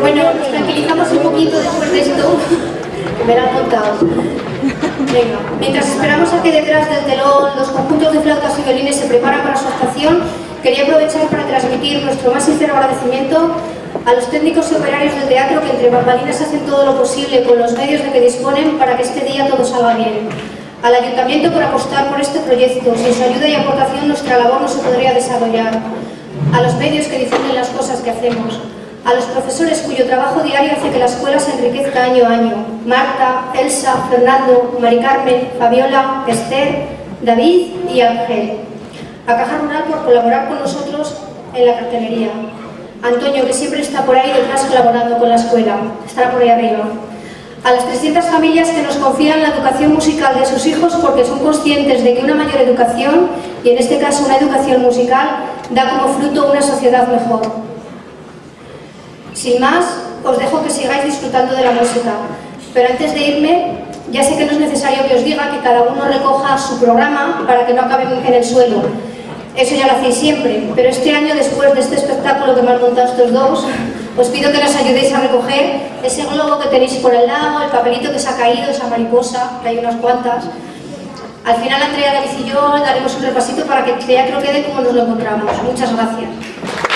Bueno, nos tranquilizamos un poquito después de esto, que me lo han contado. Venga, mientras esperamos a que detrás del telón los conjuntos de flautas y violines se preparan para su actuación, quería aprovechar para transmitir nuestro más sincero agradecimiento a los técnicos y operarios del teatro que entre bambalinas hacen todo lo posible con los medios de que disponen para que este día todo salga bien. Al Ayuntamiento por apostar por este proyecto, sin su ayuda y aportación nuestra labor no se podría desarrollar. A los medios que difunden las cosas que hacemos, a los profesores cuyo trabajo diario hace que la escuela se enriquezca año a año. Marta, Elsa, Fernando, Mari Carmen, Fabiola, Esther, David y Ángel. A Caja Rural por colaborar con nosotros en la cartelería. Antonio, que siempre está por ahí detrás colaborando con la escuela. Estará por ahí arriba. A las 300 familias que nos confían la educación musical de sus hijos porque son conscientes de que una mayor educación, y en este caso una educación musical, da como fruto una sociedad mejor. Sin más, os dejo que sigáis disfrutando de la música. Pero antes de irme, ya sé que no es necesario que os diga que cada uno recoja su programa para que no acabe en el suelo. Eso ya lo hacéis siempre, pero este año, después de este espectáculo que me han montado estos dos, os pido que nos ayudéis a recoger ese globo que tenéis por el lado, el papelito que se ha caído, esa mariposa, que hay unas cuantas. Al final, Andrea, David y yo daremos un repasito para que el teatro quede como nos lo encontramos. Muchas gracias.